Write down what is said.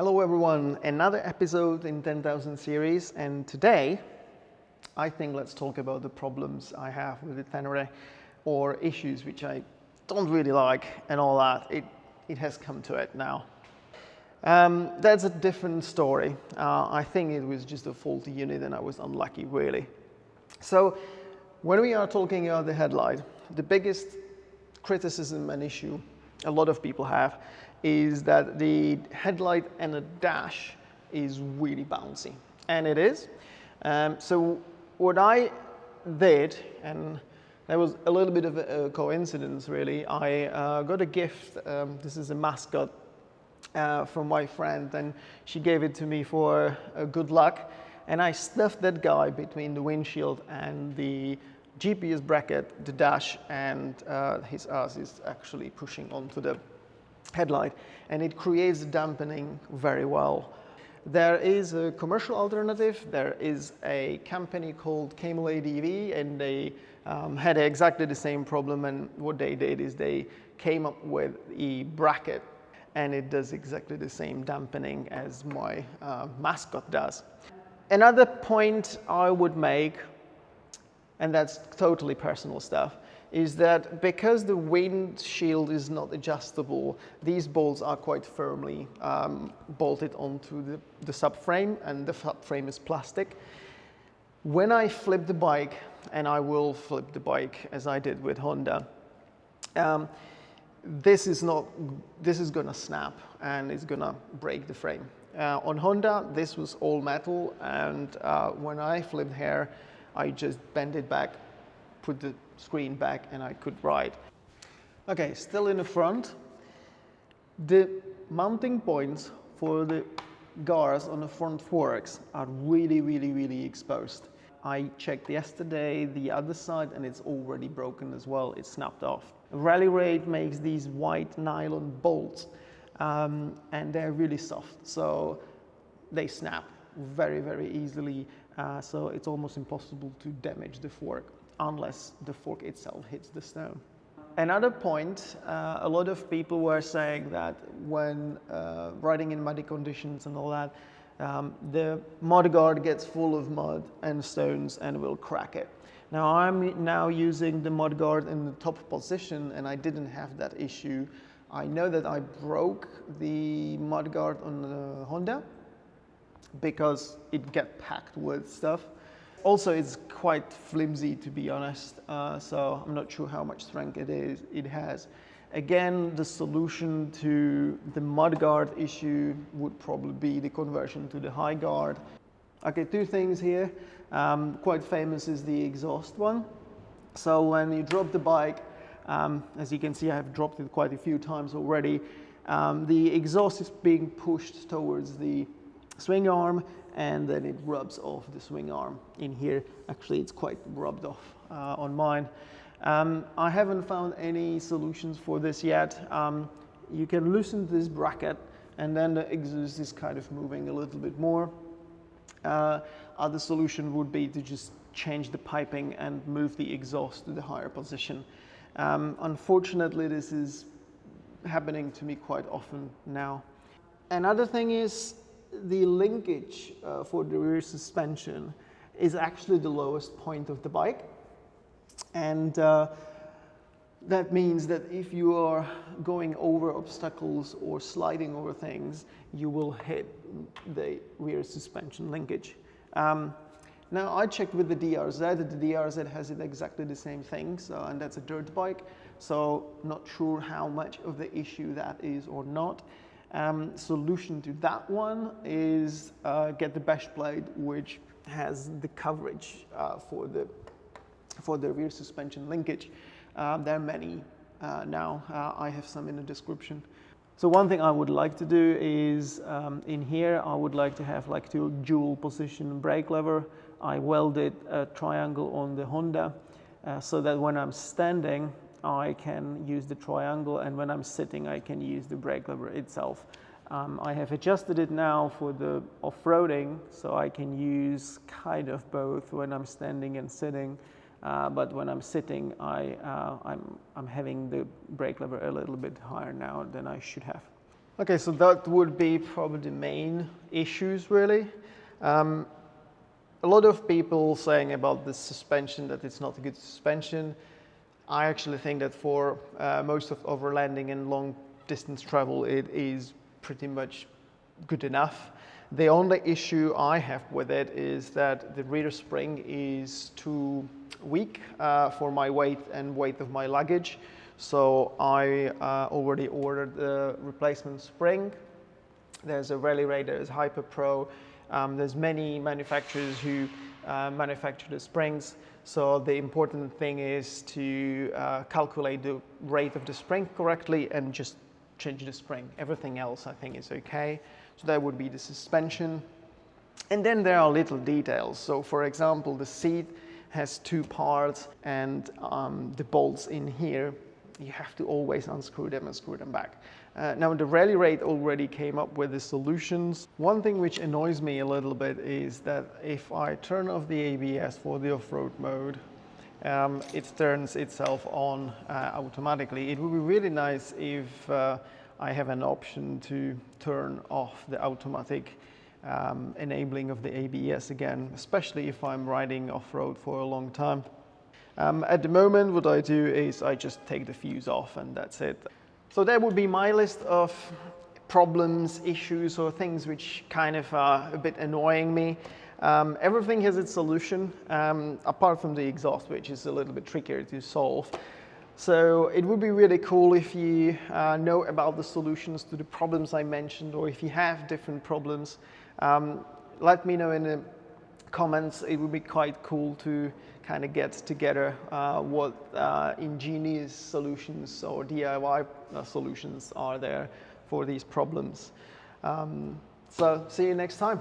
Hello everyone, another episode in 10,000 series and today I think let's talk about the problems I have with the Tenere or issues which I don't really like and all that. It, it has come to it now. Um, that's a different story. Uh, I think it was just a faulty unit and I was unlucky really. So when we are talking about the headlight, the biggest criticism and issue a lot of people have is that the headlight and the dash is really bouncy. And it is. Um, so what I did, and that was a little bit of a, a coincidence really, I uh, got a gift. Um, this is a mascot uh, from my friend and she gave it to me for uh, good luck. And I stuffed that guy between the windshield and the GPS bracket, the dash, and uh, his ass is actually pushing onto the headlight and it creates dampening very well. There is a commercial alternative. There is a company called Camel ADV and they um, had exactly the same problem and what they did is they came up with a bracket and it does exactly the same dampening as my uh, mascot does. Another point I would make, and that's totally personal stuff, is that because the windshield is not adjustable, these bolts are quite firmly um, bolted onto the, the subframe and the subframe is plastic. When I flip the bike, and I will flip the bike as I did with Honda, um, this is not, this is gonna snap and it's gonna break the frame. Uh, on Honda, this was all metal and uh, when I flipped here, I just bent it back, put the screen back and I could ride. Okay, still in the front. The mounting points for the guards on the front forks are really, really, really exposed. I checked yesterday the other side and it's already broken as well. It's snapped off. Rally Raid makes these white nylon bolts um, and they're really soft. So they snap very, very easily. Uh, so it's almost impossible to damage the fork unless the fork itself hits the stone. Another point, uh, a lot of people were saying that when uh, riding in muddy conditions and all that, um, the mud guard gets full of mud and stones and will crack it. Now I'm now using the mud guard in the top position and I didn't have that issue. I know that I broke the mud guard on the Honda because it get packed with stuff. Also, it's quite flimsy to be honest, uh, so I'm not sure how much strength it is. It has. Again, the solution to the mudguard issue would probably be the conversion to the high guard. Okay, two things here. Um, quite famous is the exhaust one. So when you drop the bike, um, as you can see, I have dropped it quite a few times already. Um, the exhaust is being pushed towards the swing arm and then it rubs off the swing arm in here. Actually, it's quite rubbed off uh, on mine. Um, I haven't found any solutions for this yet. Um, you can loosen this bracket and then the exhaust is kind of moving a little bit more. Uh, other solution would be to just change the piping and move the exhaust to the higher position. Um, unfortunately, this is happening to me quite often now. Another thing is the linkage uh, for the rear suspension is actually the lowest point of the bike. And uh, that means that if you are going over obstacles or sliding over things, you will hit the rear suspension linkage. Um, now I checked with the DRZ, the DRZ has it exactly the same thing, so, and that's a dirt bike, so not sure how much of the issue that is or not. Um, solution to that one is uh, get the bash plate which has the coverage uh, for the for the rear suspension linkage. Uh, there are many uh, now. Uh, I have some in the description. So one thing I would like to do is um, in here I would like to have like two dual position brake lever. I welded a triangle on the Honda so that when I'm standing I can use the triangle and when I'm sitting I can use the brake lever itself. Um, I have adjusted it now for the off-roading so I can use kind of both when I'm standing and sitting uh, but when I'm sitting I, uh, I'm, I'm having the brake lever a little bit higher now than I should have. Okay, so that would be probably the main issues really. Um, a lot of people saying about the suspension that it's not a good suspension. I actually think that for uh, most of overlanding and long distance travel, it is pretty much good enough. The only issue I have with it is that the rear spring is too weak uh, for my weight and weight of my luggage. So I uh, already ordered the replacement spring. There's a Rally Raid, there's Hyper Pro. Um, there's many manufacturers who uh, manufacture the springs. So the important thing is to uh, calculate the rate of the spring correctly and just change the spring. Everything else I think is okay. So that would be the suspension. And then there are little details. So for example, the seat has two parts and um, the bolts in here, you have to always unscrew them and screw them back. Uh, now the Rally Raid already came up with the solutions. One thing which annoys me a little bit is that if I turn off the ABS for the off-road mode, um, it turns itself on uh, automatically. It would be really nice if uh, I have an option to turn off the automatic um, enabling of the ABS again, especially if I'm riding off-road for a long time. Um, at the moment, what I do is I just take the fuse off and that's it. So that would be my list of problems, issues, or things which kind of are a bit annoying me. Um, everything has its solution, um, apart from the exhaust, which is a little bit trickier to solve. So it would be really cool if you uh, know about the solutions to the problems I mentioned or if you have different problems. Um, let me know in the comments. It would be quite cool to kind of get together uh, what uh, ingenious solutions or DIY uh, solutions are there for these problems. Um, so see you next time.